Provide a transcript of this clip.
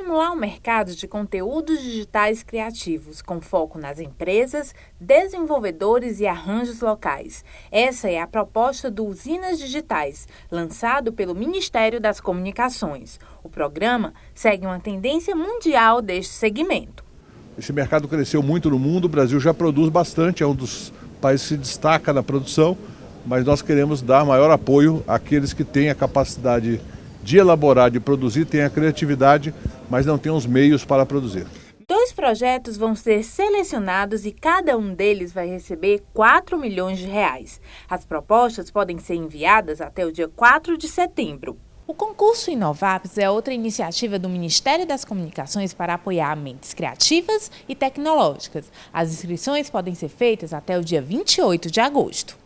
estimular o mercado de conteúdos digitais criativos, com foco nas empresas, desenvolvedores e arranjos locais. Essa é a proposta do Usinas Digitais, lançado pelo Ministério das Comunicações. O programa segue uma tendência mundial deste segmento. Esse mercado cresceu muito no mundo, o Brasil já produz bastante, é um dos países que se destaca na produção, mas nós queremos dar maior apoio àqueles que têm a capacidade de elaborar, de produzir, têm a criatividade, mas não têm os meios para produzir. Dois projetos vão ser selecionados e cada um deles vai receber 4 milhões de reais. As propostas podem ser enviadas até o dia 4 de setembro. O concurso Inovaps é outra iniciativa do Ministério das Comunicações para apoiar mentes criativas e tecnológicas. As inscrições podem ser feitas até o dia 28 de agosto.